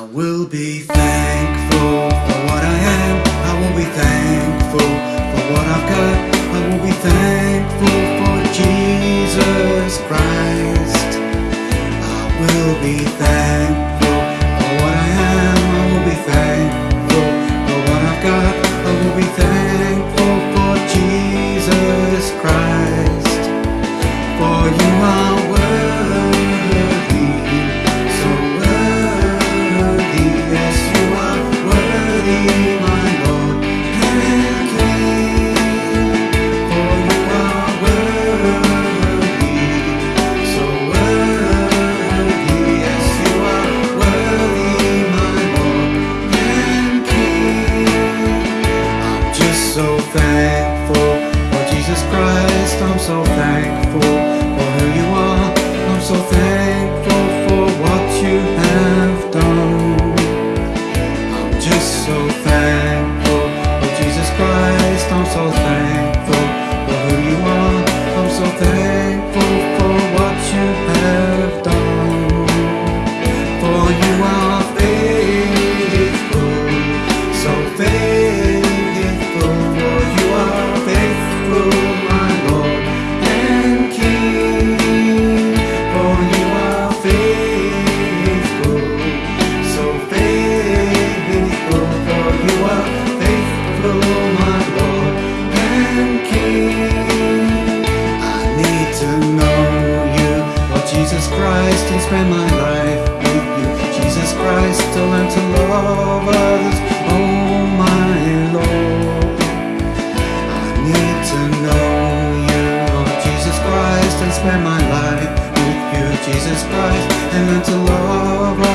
I will be thankful for what I am. I will be thankful for what I've got. I will be thankful for Jesus Christ. I will be thankful. so fast. spend my life with you. Jesus Christ to learn to love others. Oh my Lord. I need to know you Jesus Christ and spend my life with you Jesus Christ and learn to love